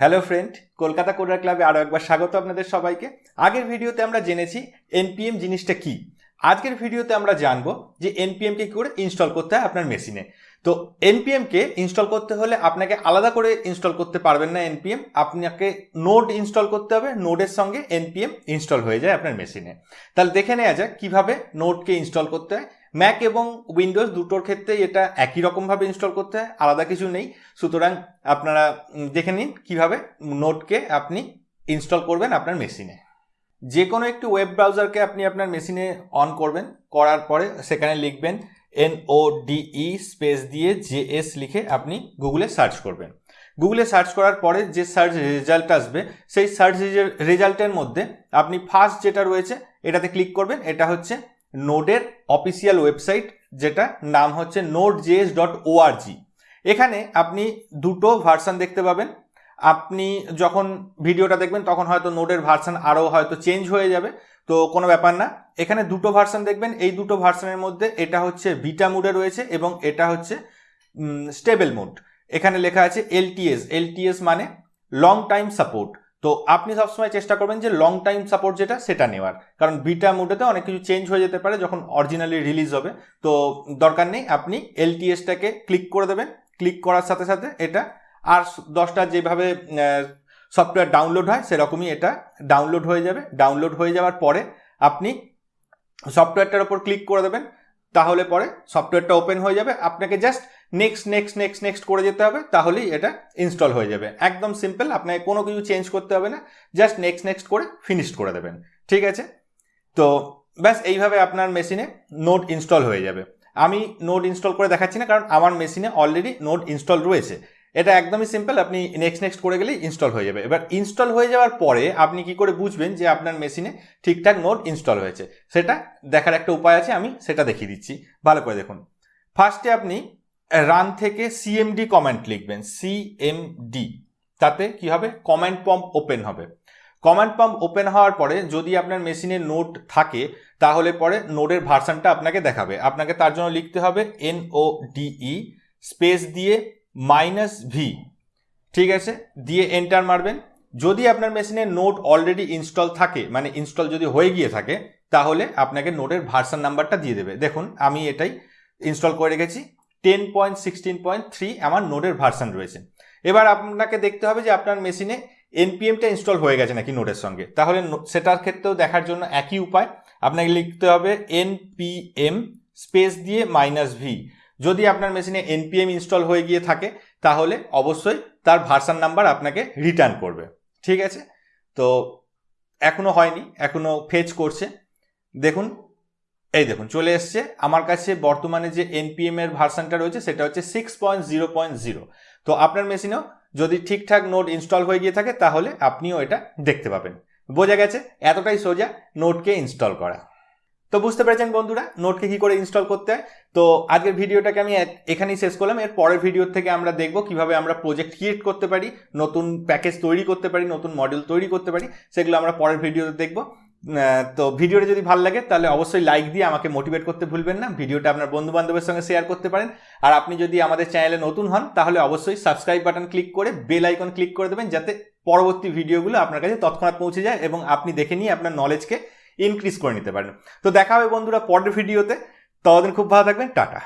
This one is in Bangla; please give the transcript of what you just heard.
হ্যালো ফ্রেন্ড কলকাতা কোডার ক্লাবে আরও একবার স্বাগত আপনাদের সবাইকে। আগের ভিডিওতে আমরা জেনেছি এনপিএম জিনিসটা কি। আজকের ভিডিওতে আমরা জানব যে এনপিএমকে কী করে ইনস্টল করতে হয় আপনার মেশিনে তো এনপিএমকে ইনস্টল করতে হলে আপনাকে আলাদা করে ইনস্টল করতে পারবেন না এনপিএম আপনাকে নোড ইনস্টল করতে হবে নোডের সঙ্গে এনপিএম ইনস্টল হয়ে যায় আপনার মেশিনে তাহলে দেখে নেওয়া যাক কীভাবে নোডকে ইনস্টল করতে হয়। ম্যাক এবং উইন্ডোজ দুটোর ক্ষেত্রেই এটা একই রকমভাবে ইনস্টল করতে হয়, আলাদা কিছু নেই। সুতরাং আপনারা দেখে নিন কীভাবে নোটকে আপনি ইনস্টল করবেন আপনার মেশিনে যে কোনো একটি ওয়েব ব্রাউজারকে আপনি আপনার মেশিনে অন করবেন, করার পরে সেখানে লিখবেন N O D E space দিয়ে জেএস লিখে আপনি গুগলে সার্চ করবেন। গুগলে সার্চ করার পরে যে সার্চ রেজাল্ট আসবে, সেই সার্চ রেজাল্টের মধ্যে আপনি ফার্স্ট যেটা রয়েছে, এটাতে ক্লিক করবেন, এটা হচ্ছে নোডের অফিসিয়াল ওয়েবসাইট, যেটা নাম হচ্ছে নোট জেএস ডট ওআরজি এখানে আপনি দুটো ভার্সান দেখতে পাবেন। আপনি যখন ভিডিওটা দেখবেন, তখন হয়তো নোডের ভার্সান আরও হয়তো চেঞ্জ হয়ে যাবে। তো কোনো ব্যাপার না। এখানে দুটো ভার্সান দেখবেন। এই দুটো ভার্সানের মধ্যে এটা হচ্ছে বিটা মোডে রয়েছে এবং এটা হচ্ছে স্টেবল মোড এখানে লেখা আছে এলটিএস এলটিএস মানে লং টাইম সাপোর্ট তো আপনি সবসময় চেষ্টা করবেন যে লং টাইম সাপোর্ট যেটা, সেটা নেওয়ার। কারণ বিটা মোডেতে অনেক কিছু চেঞ্জ হয়ে যেতে পারে যখন অরিজিনালি রিলিজ হবে। তো দরকার নেই, আপনি এলটিএসটাকে ক্লিক করে দেবেন। ক্লিক করার সাথে সাথে এটা আর দশটা যেভাবে সফটওয়্যার ডাউনলোড হয়, সেরকমই এটা ডাউনলোড হয়ে যাবে। ডাউনলোড হয়ে যাওয়ার পরে আপনি সফটওয়্যারটার ওপর ক্লিক করে দেবেন। তাহলে পরে সফটওয়্যারটা ওপেন হয়ে যাবে। আপনাকে just next next next next করে যেতে হবে, তাহলেই এটা ইনস্টল হয়ে যাবে। একদম সিম্পল আপনাকে কোনো কিছু চেঞ্জ করতে হবে না। জাস্ট নেক্সট নেক্সট করে ফিনিশ করে দেবেন। ঠিক আছে? তো ব্যাস, এইভাবে আপনার মেশিনে নোট ইনস্টল হয়ে যাবে। আমি নোট ইনস্টল করে দেখাচ্ছি না, কারণ আমার মেশিনে অলরেডি নোট ইনস্টল রয়েছে। এটা একদমই সিম্পল আপনি নেক্সট নেক্সট করে গেলেই ইনস্টল হয়ে যাবে। এবার ইনস্টল হয়ে যাওয়ার পরে আপনি কি করে বুঝবেন যে আপনার মেশিনে ঠিকঠাক নোট ইনস্টল হয়েছে? সেটা দেখার একটা উপায় আছে, আমি সেটা দেখিয়ে দিচ্ছি। ভালো করে দেখুন। ফার্স্টে আপনি রান থেকে সিএমডি কমেন্ট লিখবেন সিএমডি তাতে কি হবে? কমেন্ট পম্প ওপেন হবে। কমান্ড পাম্প ওপেন হওয়ার পরে যদি আপনার মেশিনে নোট থাকে, তাহলে পরে নোটের ভার্সানটা আপনাকে দেখাবে। আপনাকে তার জন্য লিখতে হবে N O D E space দিয়ে মাইনাস ভি ঠিক আছে? দিয়ে এন্টার মারবেন। যদি আপনার মেশিনে নোট অলরেডি ইনস্টল থাকে মানে ইনস্টল যদি হয়ে গিয়ে থাকে, তাহলে আপনাকে নোটের ভার্সান নাম্বারটা দিয়ে দেবে। দেখুন, আমি এটাই ইনস্টল করে রেখেছি। Ten point sixteen point three আমার নোটের ভার্সান রয়েছে। এবার আপনাকে দেখতে হবে যে আপনার মেশিনে এনপিএমটা ইনস্টল হয়ে গেছে নাকি নোটের সঙ্গে। তাহলে সেটার ক্ষেত্রেও দেখার জন্য একই উপায়। আপনাকে লিখতে হবে এনপিএম স্পেস দিয়ে মাইনাস ভি যদি আপনার মেশিনে এনপিএম ইনস্টল হয়ে গিয়ে থাকে, তাহলে অবশ্যই তার ভার্সান নাম্বার আপনাকে রিটার্ন করবে। ঠিক আছে? তো এখনও হয়নি, এখনও ফেচ করছে। দেখুন, এই দেখুন, চলে এসছে। আমার কাছে বর্তমানে যে এনপিএম এর ভার্সানটা রয়েছে, সেটা হচ্ছে six point zero point zero তো আপনার মেশিনেও যদি ঠিকঠাক নোট ইনস্টল হয়ে গিয়ে থাকে, তাহলে আপনিও এটা দেখতে পাবেন। বোঝা গেছে? এতটাই সোজা নোটকে ইনস্টল করা। তো বুঝতে পেরেছেন বন্ধুরা, নোটকে কি করে ইনস্টল করতে হয়? তো আজকের ভিডিওটাকে আমি এখানেই শেষ করলাম। এর পরের ভিডিও থেকে আমরা দেখব কীভাবে আমরা প্রজেক্ট ক্রিয়েট করতে পারি, নতুন প্যাকেজ তৈরি করতে পারি, নতুন মডেল তৈরি করতে পারি, সেগুলো আমরা পরের ভিডিওতে দেখব। তো ভিডিওটা যদি ভালো লাগে, তাহলে অবশ্যই লাইক দিয়ে আমাকে মোটিভেট করতে ভুলবেন না। ভিডিওটা আপনার বন্ধু বান্ধবের সঙ্গে শেয়ার করতে পারেন। আর আপনি যদি আমাদের চ্যানেলে নতুন হন, তাহলে অবশ্যই সাবস্ক্রাইব বাটন ক্লিক করে বেল আইকন ক্লিক করে দেবেন, যাতে পরবর্তী ভিডিওগুলো আপনার কাছে তৎক্ষণাৎ পৌঁছে যায় এবং আপনি দেখে নিয়ে আপনার নলেজকে ইনক্রিজ করে নিতে পারেন। তো দেখা হবে বন্ধুরা পরের ভিডিওতে ততদিন খুব ভালো থাকবেন। টাটা।